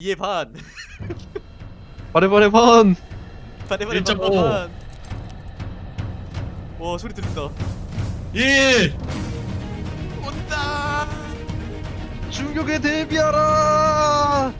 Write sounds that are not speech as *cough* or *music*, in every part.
2의 반. 바레바레 반. 반에 1.5. 반. 와 소리 들린다. 1 온다. 충격에 대비하라.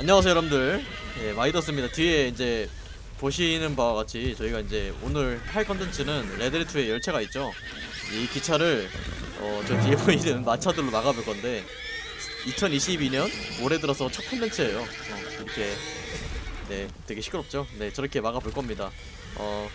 안녕하세요 여러분들. 예, 마이더스입니다. 뒤에 이제 보시는 바와 같이 저희가 이제 오늘 할 컨텐츠는 레드리투의 열차가 있죠 이 기차를 어, 저 뒤에 *laughs* 보이는 마차들로 막아볼 건데 2022년 올해 들어서 첫 컨텐츠예요. 어, 이렇게 네 되게 시끄럽죠? 네 저렇게 막아볼 겁니다. 어,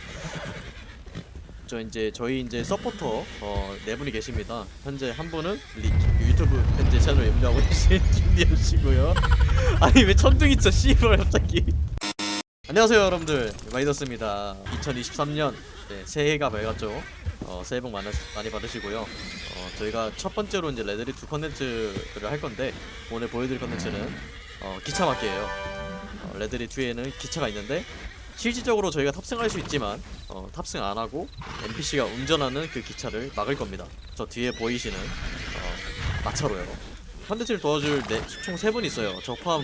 저 이제 저희 이제 서포터 어, 네 분이 계십니다. 현재 한 분은 리, 유튜브 현재 채널 운영하고 계신 *laughs* 김리현 씨고요. *laughs* 아니 왜 천둥이 쳐 씨발 갑자기. 안녕하세요 여러분들. 마이더스입니다. 2023년 네, 새해가 밝았죠 어, 새해 복 많으, 많이 받으시고요. 어, 저희가 첫 번째로 이제 레데리 2 컨텐츠를 할 건데 오늘 보여드릴 컨텐츠는 어, 기차 막기예요. 어, 레데리 2에는 기차가 있는데 실질적으로 저희가 탑승할 수 있지만 어, 탑승 안 하고 NPC가 운전하는 그 기차를 막을 겁니다. 저 뒤에 보이시는 어, 마차로요 컨텐츠를 도와줄 네, 총 3분 있어요. 저 포함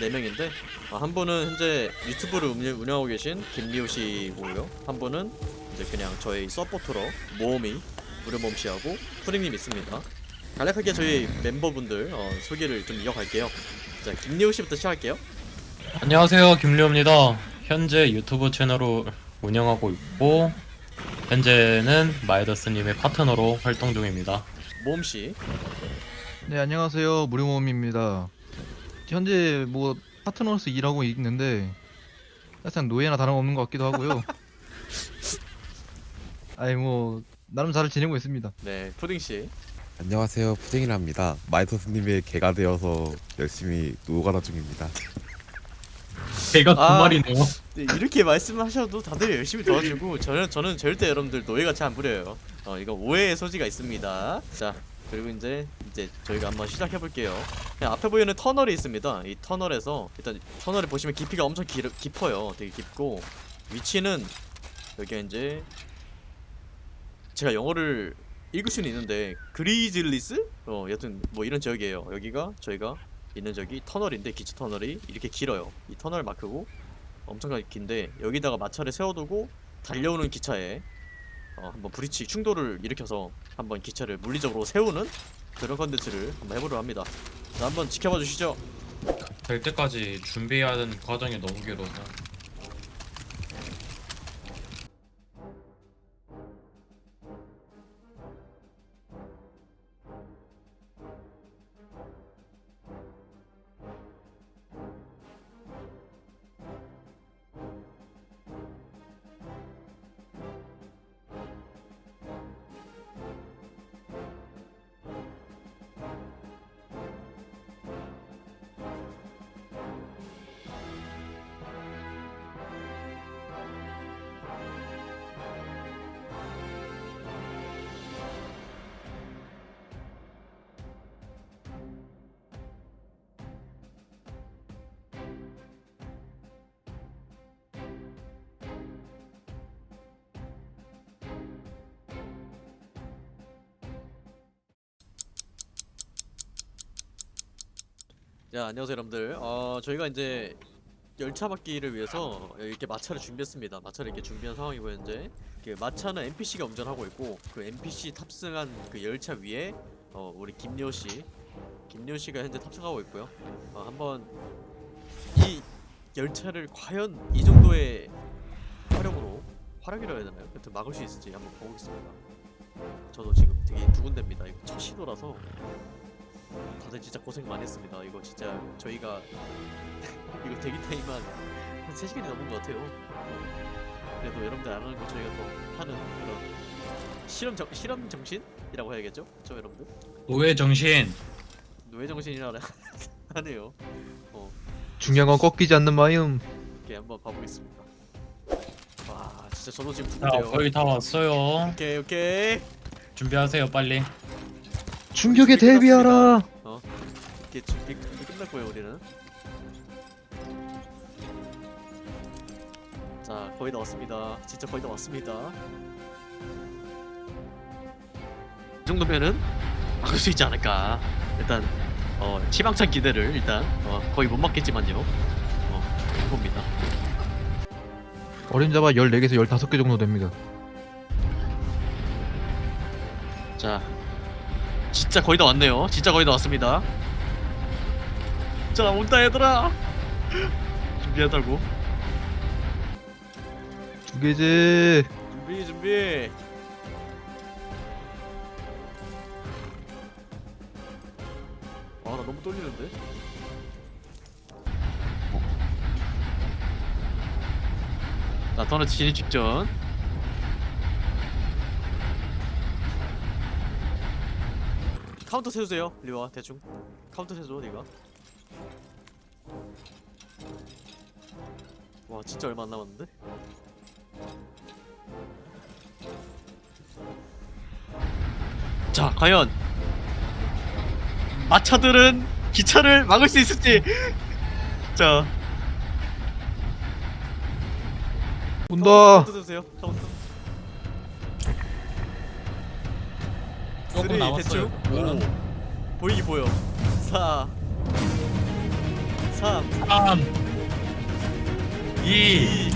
4명인데 어, 한 분은 현재 유튜브를 운영, 운영하고 계신 김리우 씨고요. 한 분은 이제 그냥 저희 서포터로 모험이 무료모험 씨하고 프링님 있습니다. 간략하게 저희 멤버분들 어, 소개를 좀 이어갈게요. 자 김리우 씨부터 시작할게요. 안녕하세요 김리호입니다 현재 유튜브 채널을 운영하고 있고 현재는 마이더스님의 파트너로 활동 중입니다 모험 씨. 네 안녕하세요 무료모험입니다 현재 뭐 파트너로서 일하고 있는데 사실상 노예나 다름없는 것 같기도 하고요 *laughs* 아니 뭐 나름 잘 지내고 있습니다 네 푸딩 씨. 안녕하세요 푸딩이랍니다 마이터스님의 개가 되어서 열심히 노가다 중입니다 제가 두 아. 마리네요 네, 이렇게 말씀하셔도 다들 열심히 도와주고 저는 저는 절대 여러분들 노예같이 안 부려요. 어 이거 오해의 소지가 있습니다. 자 그리고 이제 이제 저희가 한번 시작해 볼게요. 앞에 보이는 터널이 있습니다. 이 터널에서 일단 터널을 보시면 깊이가 엄청 길, 깊어요. 되게 깊고 위치는 여기가 이제 제가 영어를 읽을 수는 있는데 Grizzlies? 어 여튼 뭐 이런 지역이에요. 여기가 저희가 있는 저기 터널인데 기차 터널이 이렇게 길어요. 이 터널 마크고 엄청나게 긴데 여기다가 마차를 세워두고 달려오는 기차에 어, 한번 브리치 충돌을 일으켜서 한번 기차를 물리적으로 세우는 그런 컨텐츠를 한번 해보려 합니다. 자, 한번 지켜봐 주시죠. 될 때까지 준비해야 하는 과정이 너무 길어서 자, 안녕하세요, 여러분들. 어, 저희가 이제 열차 막기를 위해서 이렇게 마차를 준비했습니다. 마차를 이렇게 준비한 상황이고 현재 그 마차는 NPC가 운전하고 있고 그 NPC 탑승한 그 열차 위에 어, 우리 김리호 씨, 김리호 씨가 현재 탑승하고 있고요. 어, 한번 이 열차를 과연 이 정도의 화력으로 화력이라 해야 되나요? 여튼 막을 수 있을지 한번 보겠습니다. 저도 지금 되게 두근댑니다. 이거 첫 시도라서 다들 진짜 고생 많이 했습니다. 이거 진짜 저희가 *laughs* 이거 대기 타임만 한 3시간이 넘은 것 같아요. 어, 그래도 여러분들 안 하는 거 저희가 더 하는 그런 실험 정, 실험 정신이라고 해야겠죠? 그렇죠 여러분들? 노예 정신 노예 정신이라 *laughs* 하네요. 어, 중요한 건 꺾이지 않는 마음 이렇게 한번 봐보겠습니다. 와 진짜 저도 지금 자 두근데요. 거의 다 왔어요 오케이 오케이. 준비하세요 빨리 충격에 대비하라 이렇게 준비, 준비 끝났고요 우리는. 자 거의 다 왔습니다. 진짜 거의 다 왔습니다. 이 정도면은 막을 수 있지 않을까. 일단 어, 희망찬 기대를 일단 어, 거의 못 막겠지만요. 어, 해봅니다. 어림잡아 14개에서 15개 정도 됩니다. 자, 진짜 거의 다 왔네요. 진짜 거의 다 왔습니다. 자, 온다 얘들아. *laughs* 준비하자고. 두 개제. 준비 준비. 아, 나 너무 떨리는데. 자, 터널 진입 직전. 카운터 세주세요, 리와 대충. 카운터 세줘, 네가. 와, 진짜 얼마 안 남았는데? 자, 과연 마차들은 기차를 막을 수 있을지. 자, 온다. 카운트 세주세요. 카운트. 조금 쓰리, 남았어요. 대충. 오. 보이기 보여. 4 3 3 2 2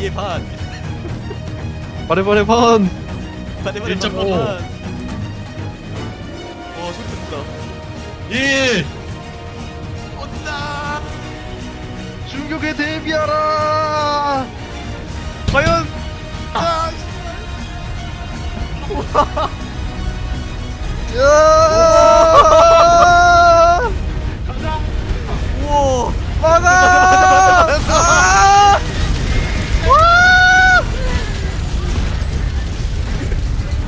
2의 반 바래 바래 반. 반대 반대 1.5. 반. 와 소리 듣다 1 온다 충격에 대비하라. 야! 우와 막아! 아! 와!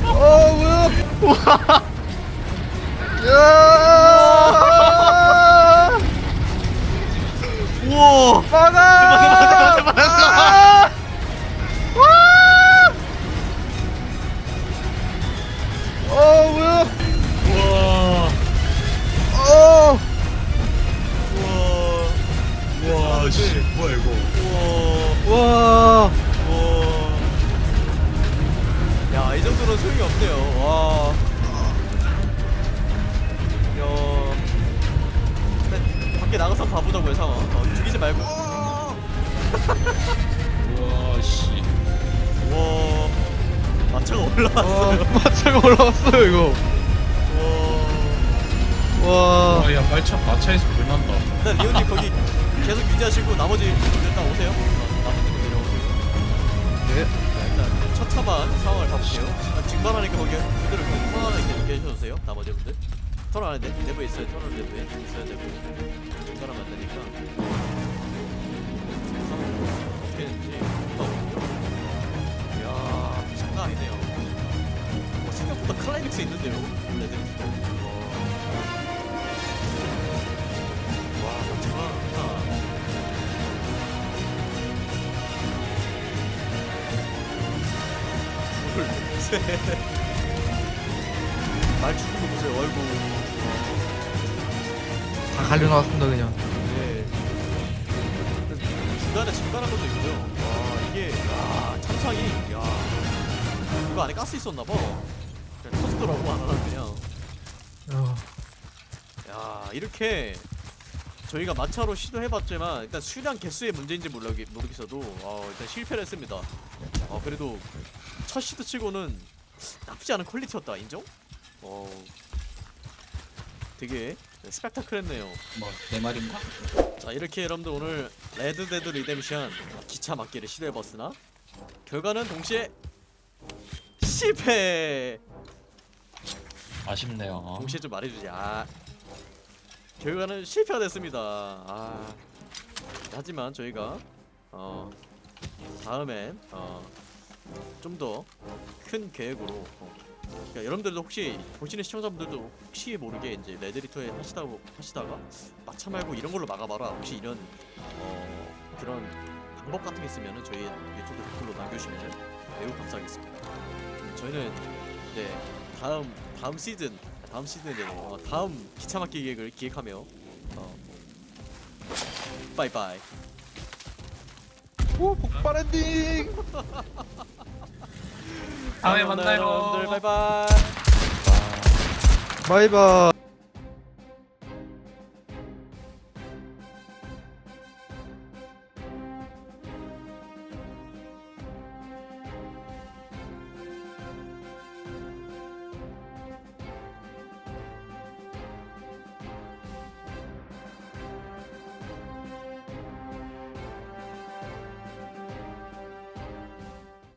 어 뭐야? 야! 우와 막아! 나가서 봐보자고요 상황 어, 죽이지 말고. 우와 씨. 우와. 마차가 올라왔어요. 와, 마차가 올라왔어요 이거. 우와. 와. 와야 마차 마차에서 물 난다. 일단 리온님 거기 계속 유지하시고 나머지 분들 일단 오세요. 어, 나머지 분들 내려오세요 네. 자, 일단 첫 차만 상황을 봐볼게요. 아, 증발하니까 거기 그대로 계속 계셔주세요 나머지 분들 터널 안에 내- 내부에 있어요. 터널 내부에 있어야 되고. 증발하면 안 되니까. 어떻게 했는지 이야 장난 아니네요 어, 생각보다. 클라이맥스 있는데요? 레드 와 멋지다 둘, 셋. 말 죽은 거 보세요. 아이고. 다 갈려 나왔습니다 그냥. 네. 중간에 중간한 것도 있고요. 와 이게 야 참상이 야 이거 안에 가스 있었나 봐. 그냥 터지더라고 안 하나 그냥. 야. 야 이렇게 저희가 마차로 시도해봤지만 일단 수량 개수의 문제인지 모르겠, 모르겠어도 어, 일단 실패를 했습니다. 어 그래도 첫 시도 치고는 나쁘지 않은 퀄리티였다 인정? 어 되게 스펙타클했네요. 뭐내 말인가? 자 이렇게 여러분들 오늘 Red Dead Redemption 기차 막기를 시도해봤으나 결과는 동시에 실패. 아쉽네요 동시에 좀 말해주지. 아 결과는 실패가 됐습니다. 아 하지만 저희가 어 다음엔 어 좀 더 큰 계획으로 어, 그러니까 여러분들도 혹시 보시는 시청자분들도 혹시 모르게 이제 레드리터에 하시다 하시다가 마차 말고 이런 걸로 막아봐라. 혹시 이런 어 그런 방법 같은 게 있으면은 저희 유튜브 댓글로 남겨주시면 매우 감사하겠습니다. 음, 저희는 이제 다음 다음 시즌 다음 시즌에 어, 다음 기차 막기 계획을 기획하며 어, 빠이빠이. 오 폭발 엔딩. *laughs* 다음에 만나요. 여러분들 바이바이. 아... 바이바이